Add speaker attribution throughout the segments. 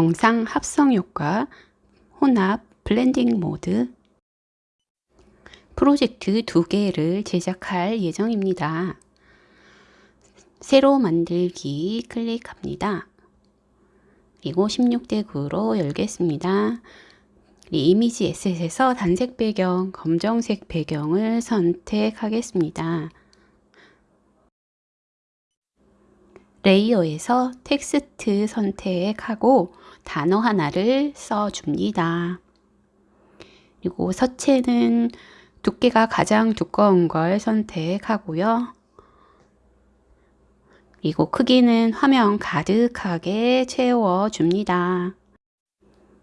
Speaker 1: 영상 합성 효과, 혼합, blending mode 프로젝트 두 개를 제작할 예정입니다. 새로 만들기 클릭합니다. 그리고 16대 9로 열겠습니다. 이미지 에셋에서 단색 배경, 검정색 배경을 선택하겠습니다. 레이어에서 텍스트 선택하고 단어 하나를 써줍니다. 그리고 서체는 두께가 가장 두꺼운 걸 선택하고요. 그리고 크기는 화면 가득하게 채워줍니다.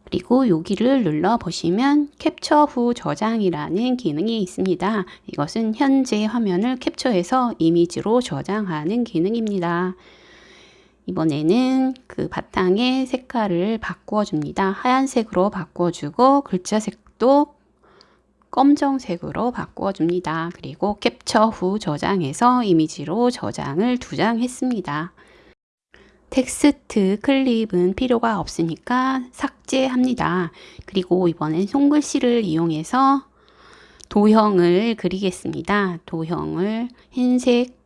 Speaker 1: 그리고 여기를 눌러 보시면 캡처 후 저장이라는 기능이 있습니다. 이것은 현재 화면을 캡처해서 이미지로 저장하는 기능입니다. 이번에는 그 바탕의 색깔을 바꿔줍니다. 하얀색으로 바꿔주고 글자 색도 검정색으로 바꿔줍니다. 그리고 캡처 후 저장해서 이미지로 저장을 두 장 했습니다. 텍스트 클립은 필요가 없으니까 삭제합니다. 그리고 이번엔 손글씨를 이용해서 도형을 그리겠습니다. 도형을 흰색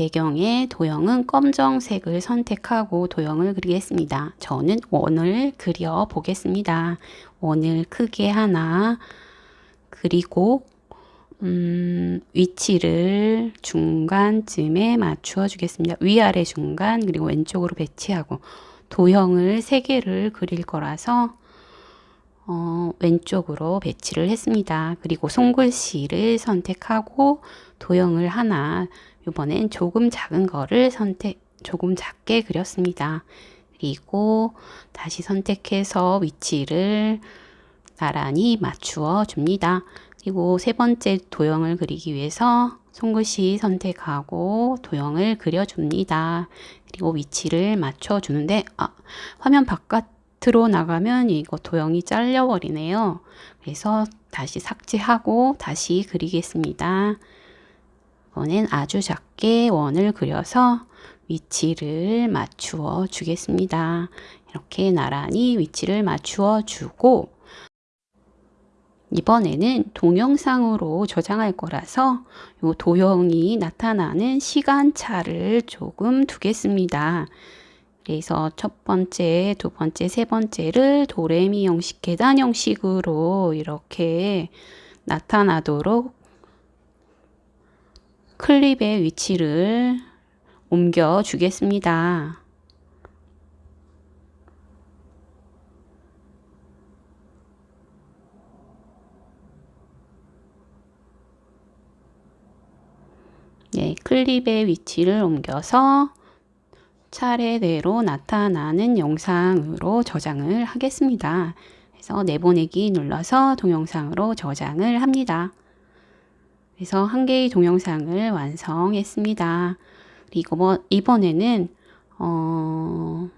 Speaker 1: 배경에 도형은 검정색을 선택하고 도형을 그리겠습니다. 저는 원을 그려 보겠습니다. 원을 크게 하나 그리고 음, 위치를 중간쯤에 맞추어 주겠습니다. 위아래 중간 그리고 왼쪽으로 배치하고 도형을 3개를 그릴 거라서 어, 왼쪽으로 배치를 했습니다. 그리고 손글씨를 선택하고 도형을 하나 이번엔 조금 작은 거를 선택 조금 작게 그렸습니다. 그리고 다시 선택해서 위치를 나란히 맞추어 줍니다. 그리고 세 번째 도형을 그리기 위해서 손글씨 선택하고 도형을 그려줍니다. 그리고 위치를 맞춰주는데 아, 화면 바깥으로 나가면 이거 도형이 잘려버리네요. 그래서 다시 삭제하고 다시 그리겠습니다. 이번엔 아주 작게 원을 그려서 위치를 맞추어 주겠습니다. 이렇게 나란히 위치를 맞추어 주고 이번에는 동영상으로 저장할 거라서 이 도형이 나타나는 시간차를 조금 두겠습니다. 그래서 첫 번째, 두 번째, 세 번째를 도레미 형식, 계단 형식으로 이렇게 나타나도록 클립의 위치를 옮겨 주겠습니다. 네, 클립의 위치를 옮겨서 차례대로 나타나는 영상으로 저장을 하겠습니다. 그래서 내보내기 눌러서 동영상으로 저장을 합니다. 그래서 한 개의 동영상을 완성했습니다. 그리고 뭐 이번에는 어,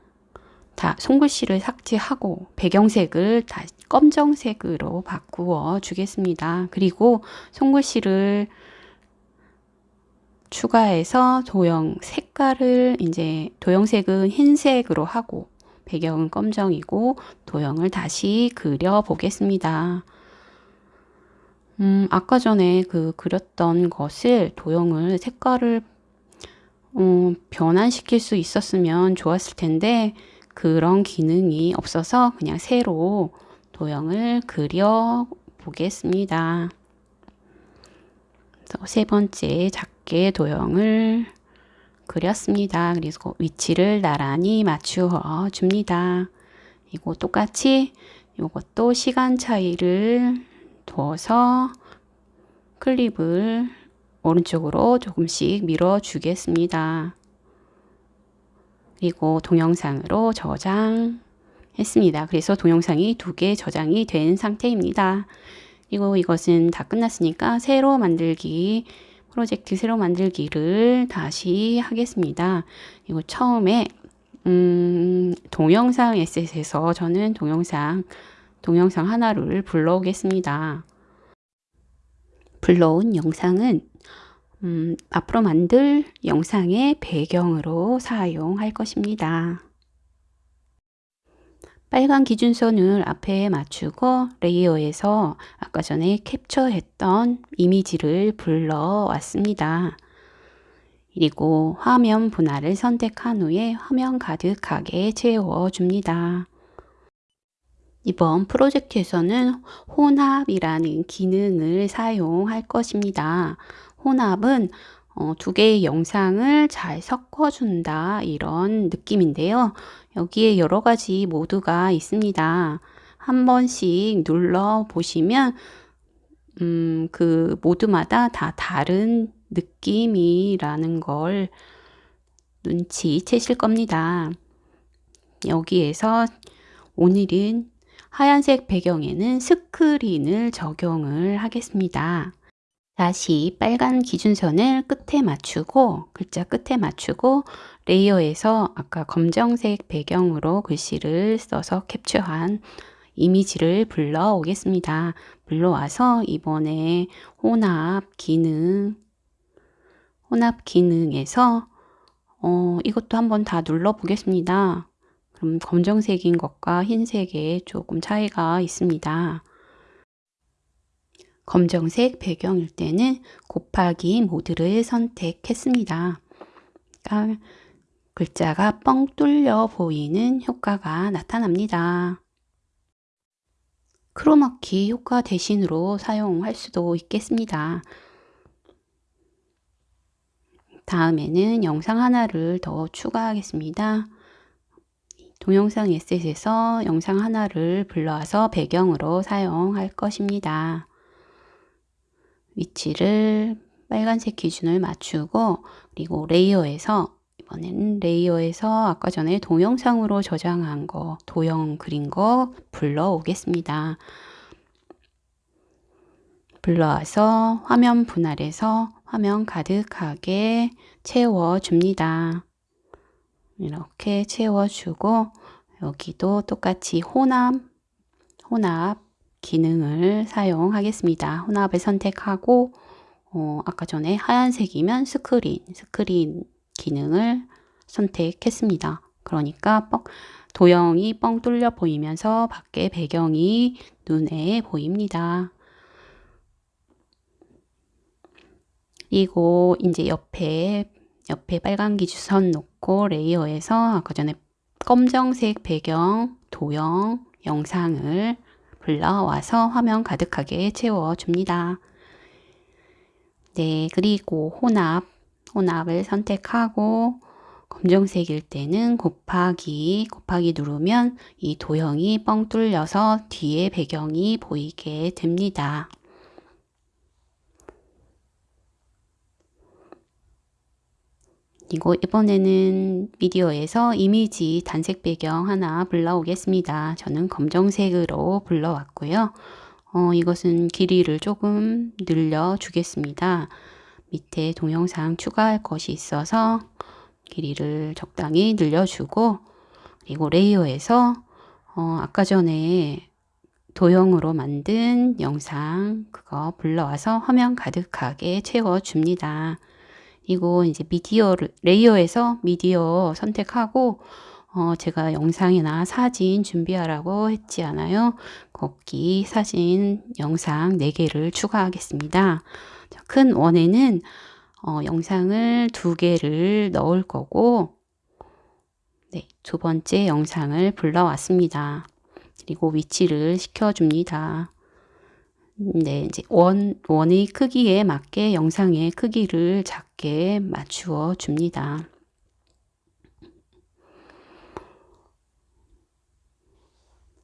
Speaker 1: 다 손글씨를 삭제하고 배경색을 다 검정색으로 바꾸어 주겠습니다. 그리고 손글씨를 추가해서 도형 색깔을 이제 도형색은 흰색으로 하고 배경은 검정이고 도형을 다시 그려 보겠습니다. 음, 아까 전에 그 그렸던 것을 도형을 색깔을 어, 변환시킬 수 있었으면 좋았을 텐데 그런 기능이 없어서 그냥 새로 도형을 그려 보겠습니다. 세 번째 작게 도형을 그렸습니다. 그리고 위치를 나란히 맞추어 줍니다. 이거 똑같이 이것도 시간 차이를 둬서 클립을 오른쪽으로 조금씩 밀어 주겠습니다. 그리고 동영상으로 저장했습니다. 그래서 동영상이 두 개 저장이 된 상태입니다. 그리고 이것은 다 끝났으니까 새로 만들기 프로젝트 새로 만들기를 다시 하겠습니다. 이거 처음에 음, 동영상 에셋에서 저는 동영상 동영상 하나를 불러오겠습니다. 불러온 영상은 음, 앞으로 만들 영상의 배경으로 사용할 것입니다. 빨간 기준선을 앞에 맞추고 레이어에서 아까 전에 캡처했던 이미지를 불러왔습니다. 그리고 화면 분할을 선택한 후에 화면 가득하게 채워줍니다. 이번 프로젝트에서는 혼합이라는 기능을 사용할 것입니다. 혼합은 어, 두 개의 영상을 잘 섞어준다 이런 느낌인데요. 여기에 여러 가지 모드가 있습니다. 한 번씩 눌러 보시면 음, 그 모드마다 다 다른 느낌이라는 걸 눈치채실 겁니다. 여기에서 오늘은 하얀색 배경에는 스크린을 적용을 하겠습니다. 다시 빨간 기준선을 끝에 맞추고 글자 끝에 맞추고 레이어에서 아까 검정색 배경으로 글씨를 써서 캡처한 이미지를 불러 오겠습니다. 불러와서 이번에 혼합 기능 혼합 기능에서 어, 이것도 한번 다 눌러 보겠습니다. 그럼 검정색인 것과 흰색에 조금 차이가 있습니다. 검정색 배경일 때는 곱하기 모드를 선택했습니다. 그러니까 글자가 뻥 뚫려 보이는 효과가 나타납니다. 크로마키 효과 대신으로 사용할 수도 있겠습니다. 다음에는 영상 하나를 더 추가하겠습니다. 동영상 에셋에서 영상 하나를 불러와서 배경으로 사용할 것입니다. 위치를 빨간색 기준을 맞추고 그리고 레이어에서 이번에는 레이어에서 아까 전에 동영상으로 저장한 거 도형 그린 거 불러오겠습니다. 불러와서 화면 분할해서 화면 가득하게 채워줍니다. 이렇게 채워주고 여기도 똑같이 혼합, 혼합 기능을 사용하겠습니다. 혼합을 선택하고 어, 아까 전에 하얀색이면 스크린, 스크린 기능을 선택했습니다. 그러니까 뻥, 도형이 뻥 뚫려 보이면서 밖에 배경이 눈에 보입니다. 그리고 이제 옆에 옆에 빨간 기준선 놓고 레이어에서 아까 전에 검정색 배경 도형 영상을 불러와서 화면 가득하게 채워줍니다. 네, 그리고 혼합, 혼합을 선택하고 검정색일 때는 곱하기, 곱하기 누르면 이 도형이 뻥 뚫려서 뒤에 배경이 보이게 됩니다. 그리고 이번에는 미디어에서 이미지 단색 배경 하나 불러오겠습니다. 저는 검정색으로 불러왔고요. 어, 이것은 길이를 조금 늘려 주겠습니다. 밑에 동영상 추가할 것이 있어서 길이를 적당히 늘려주고 그리고 레이어에서 어, 아까 전에 도형으로 만든 영상 그거 불러와서 화면 가득하게 채워줍니다. 이거 이제 미디어를 레이어에서 미디어 선택하고 어, 제가 영상이나 사진 준비하라고 했지 않아요? 거기 사진, 영상 4개를 추가하겠습니다. 큰 원에는 어, 영상을 2개를 넣을 거고 네, 두 번째 영상을 불러왔습니다. 그리고 위치를 시켜줍니다. 네, 이제 원, 원의 크기에 맞게 영상의 크기를 작게 맞추어 줍니다.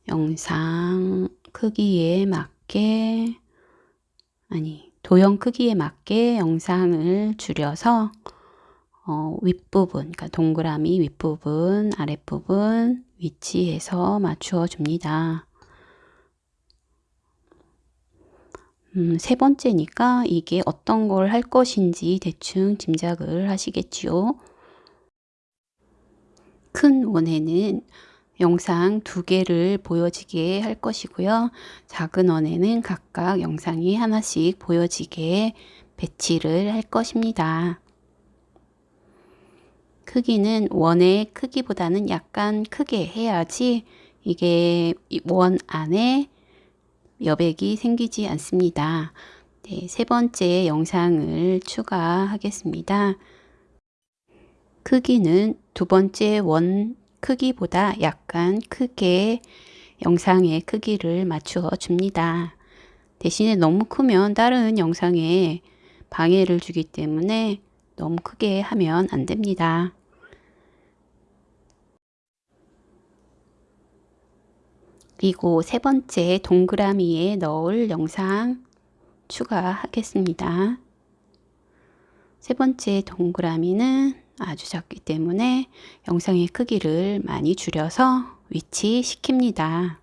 Speaker 1: 영상 크기에 맞게 아니 도형 크기에 맞게 영상을 줄여서 어, 윗부분 그러니까 동그라미 윗부분 아랫부분 위치에서 맞추어 줍니다. 음, 세 번째니까 이게 어떤 걸 할 것인지 대충 짐작을 하시겠지요. 큰 원에는 영상 두 개를 보여지게 할 것이고요. 작은 원에는 각각 영상이 하나씩 보여지게 배치를 할 것입니다. 크기는 원의 크기보다는 약간 크게 해야지 이게 원 안에 여백이 생기지 않습니다. 네, 세 번째 영상을 추가하겠습니다. 크기는 두 번째 원 크기보다 약간 크게 영상의 크기를 맞추어 줍니다. 대신에 너무 크면 다른 영상에 방해를 주기 때문에 너무 크게 하면 안 됩니다. 그리고 세 번째 동그라미에 넣을 영상 추가하겠습니다. 세 번째 동그라미는 아주 작기 때문에 영상의 크기를 많이 줄여서 위치시킵니다.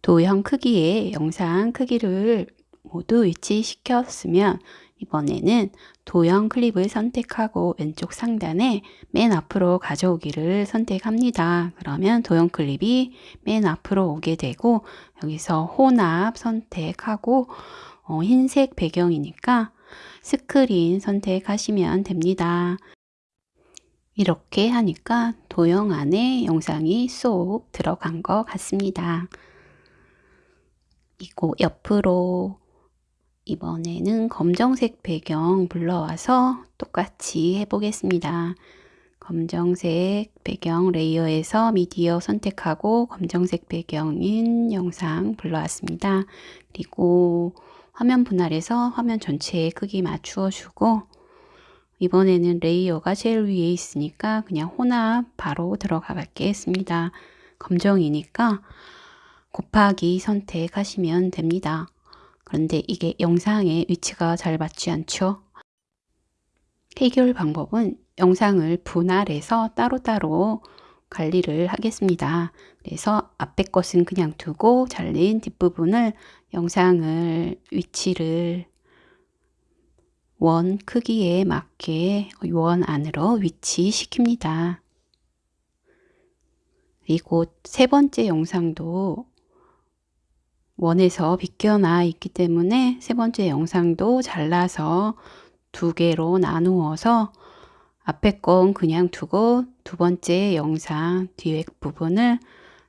Speaker 1: 도형 크기의 영상 크기를 모두 위치시켰으면 이번에는 도형 클립을 선택하고 왼쪽 상단에 맨 앞으로 가져오기를 선택합니다. 그러면 도형 클립이 맨 앞으로 오게 되고 여기서 혼합 선택하고 어, 흰색 배경이니까 스크린 선택하시면 됩니다. 이렇게 하니까 도형 안에 영상이 쏙 들어간 것 같습니다. 이고 옆으로 이번에는 검정색 배경 불러와서 똑같이 해보겠습니다. 검정색 배경 레이어에서 미디어 선택하고 검정색 배경인 영상 불러왔습니다. 그리고 화면 분할해서 화면 전체의 크기 맞추어 주고 이번에는 레이어가 제일 위에 있으니까 그냥 혼합 바로 들어가 겠습니다. 검정이니까 곱하기 선택하시면 됩니다. 그런데 이게 영상의 위치가 잘 맞지 않죠? 해결 방법은 영상을 분할해서 따로따로 관리를 하겠습니다. 그래서 앞에 것은 그냥 두고 잘린 뒷부분을 영상을 위치를 원 크기에 맞게 원 안으로 위치시킵니다. 그리고 세 번째 영상도 원에서 비껴나 있기 때문에 세 번째 영상도 잘라서 두 개로 나누어서 앞에 건 그냥 두고 두 번째 영상 뒤에 부분을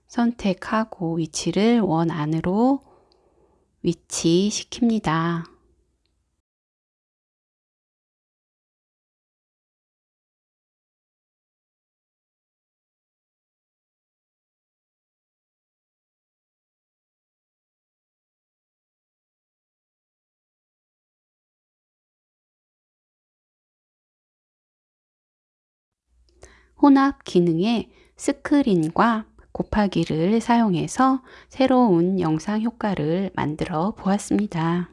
Speaker 1: 선택하고 위치를 원 안으로 위치시킵니다. 혼합 기능에 스크린과 곱하기를 사용해서 새로운 영상 효과를 만들어 보았습니다.